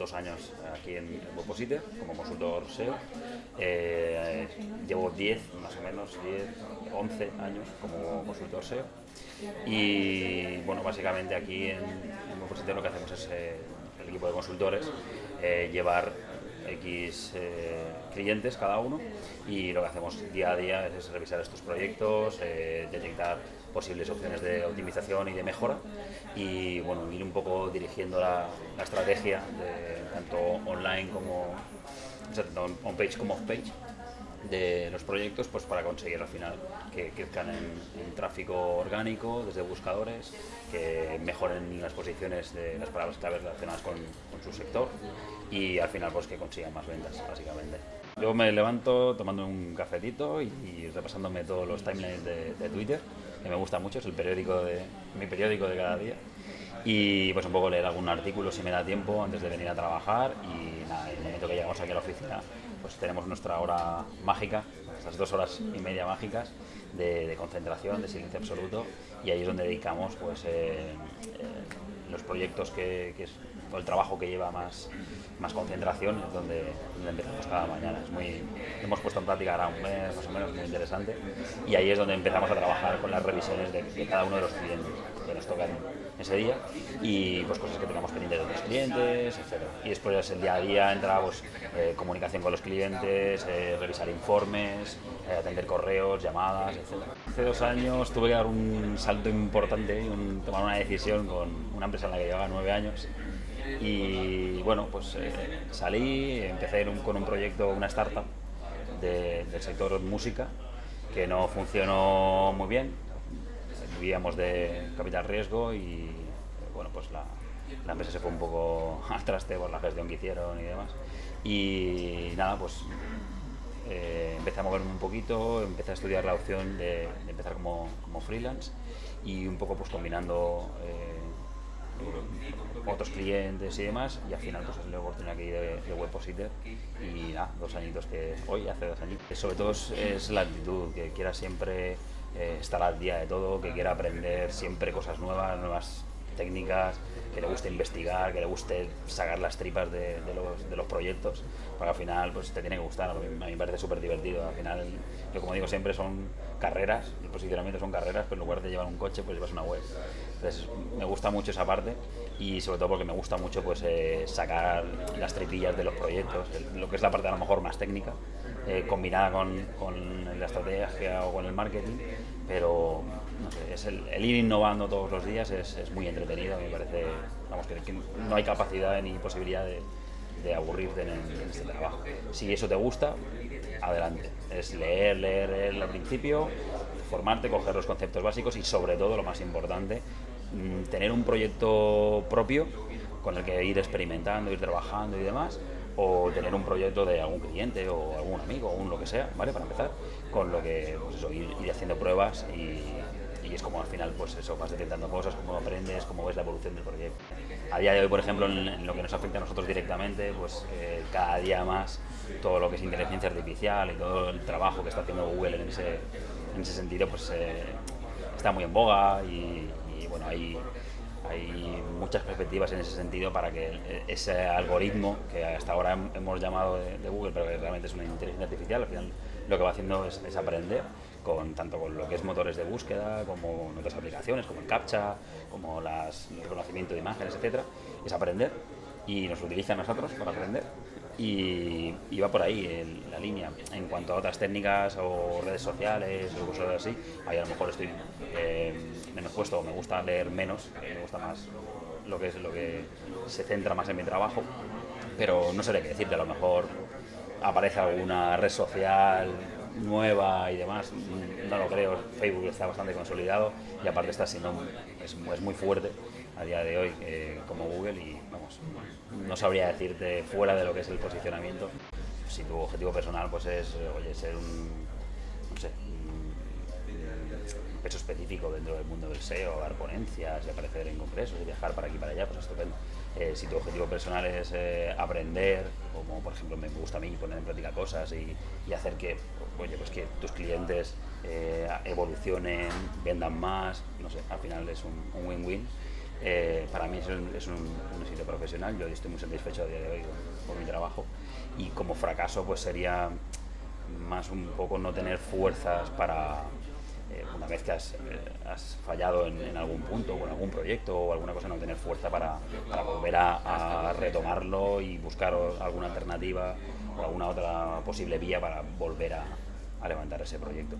dos años aquí en Webposite como consultor SEO. Eh, llevo 10, más o menos, 10, 11 años como consultor SEO. Y bueno, básicamente aquí en, en lo que hacemos es eh, el equipo de consultores eh, llevar X clientes cada uno y lo que hacemos día a día es revisar estos proyectos, detectar posibles opciones de optimización y de mejora y bueno, ir un poco dirigiendo la, estrategia tanto online como o sea, tanto on-page como off-page de los proyectos pues para conseguir al final que crezcan en, en, tráfico orgánico desde buscadores, que mejoren las posiciones de las palabras claves relacionadas con, su sector y al final pues que consigan más ventas básicamente. Yo me levanto tomando un cafetito y, y repasándome todos los timelines de, de, Twitter, que me gusta mucho, es el periódico de, mi periódico de cada día. Y pues un poco leer algún artículo si me da tiempo antes de venir a trabajar y nada, el momento que llegamos aquí a la oficina pues tenemos nuestra hora mágica, esas dos horas y media mágicas de, concentración, de silencio absoluto y ahí es donde dedicamos pues eh, eh, los proyectos que, que el trabajo que lleva más, más concentración es donde, donde, empezamos cada mañana. Es muy, hemos puesto en práctica ahora un mes más o menos, muy interesante, y ahí es donde empezamos a trabajar con las revisiones de, de cada uno de los clientes que nos tocan ese día y pues cosas que tengamos pendientes de otros clientes, etc. Y después el día a día entra pues, eh, comunicación con los clientes, eh, revisar informes, eh, atender correos, llamadas, etc. Hace dos años tuve que dar un salto importante un, tomar una decisión con una empresa en la que llevaba nueve años y bueno, pues eh, salí, empecé con un proyecto, una startup de, del sector música que no funcionó muy bien, vivíamos de capital riesgo y bueno, pues la, la empresa se fue un poco al traste por la gestión que hicieron y demás. Y nada, pues eh, empecé a moverme un poquito, empecé a estudiar la opción de, empezar como, como, freelance y un poco pues combinando eh, otros clientes y demás y al final pues es la oportunidad aquí de, de Webpositor y nada, dos añitos que hoy hace dos años. Sobre todo es, es la actitud, que quiera siempre eh, estar al día de todo, que quiera aprender siempre cosas nuevas, nuevas técnicas, que le guste investigar, que le guste sacar las tripas de, de, los, de los, proyectos, porque al final pues te tiene que gustar, a mí, a mí me parece súper divertido, al final yo como digo siempre son carreras, el posicionamiento son carreras, pero en lugar de llevar un coche pues llevas una web. Entonces me gusta mucho esa parte y sobre todo porque me gusta mucho pues eh, sacar las tripillas de los proyectos, el, lo que es la parte a lo mejor más técnica, eh, combinada con, con, la estrategia o con el marketing, pero no sé, es el, el, ir innovando todos los días es, muy entretenido, me parece, vamos, que, no hay capacidad ni posibilidad de, de aburrirte en, en, este trabajo. Si eso te gusta, adelante. Es leer, leer, leer al principio, formarte, coger los conceptos básicos y sobre todo, lo más importante, mm, tener un proyecto propio con el que ir experimentando, ir trabajando y demás, o tener un proyecto de algún cliente o algún amigo o un lo que sea, ¿vale? Para empezar, con lo que, pues eso, ir, haciendo pruebas y, es como al final, pues eso, vas detectando cosas, cómo aprendes, cómo ves la evolución del proyecto. A día de hoy, por ejemplo, en, lo que nos afecta a nosotros directamente, pues eh, cada día más todo lo que es inteligencia artificial y todo el trabajo que está haciendo Google en ese, en ese sentido, pues eh, está muy en boga y, y bueno, hay hay muchas perspectivas en ese sentido para que ese algoritmo que hasta ahora hemos llamado de, Google, pero que realmente es una inteligencia artificial, al final lo que va haciendo es, aprender con tanto con lo que es motores de búsqueda, como en otras aplicaciones, como el CAPTCHA, como el reconocimiento de imágenes, etcétera, es aprender y nos utiliza a nosotros para aprender. Y, y, va por ahí el, la línea. En cuanto a otras técnicas o redes sociales o cosas así, ahí a lo mejor estoy eh, menos puesto, me gusta leer menos, me gusta más lo que es lo que se centra más en mi trabajo, pero no sé qué decirte, a lo mejor aparece alguna red social nueva y demás, no lo creo, Facebook está bastante consolidado y aparte está siendo, es, es muy fuerte a día de hoy eh, como Google y vamos, no sabría decirte fuera de lo que es el posicionamiento. Si tu objetivo personal pues es, oye, ser un, no sé, un peso específico dentro del mundo del SEO, dar ponencias y aparecer en congresos y viajar para aquí y para allá, pues estupendo. Eh, si tu objetivo personal es eh, aprender, como por ejemplo me gusta a mí poner en práctica cosas y, hacer que, oye, pues que tus clientes evolucionen, vendan más, no sé, al final es un win-win Eh, para mí es, un, es un, éxito profesional, yo estoy muy satisfecho a día de hoy con, mi trabajo. Y como fracaso pues sería más un poco no tener fuerzas para, eh, una vez que has, has fallado en, algún punto o en algún proyecto o alguna cosa, no tener fuerza para, para volver a, a, retomarlo y buscar alguna alternativa o alguna otra posible vía para volver a, a levantar ese proyecto.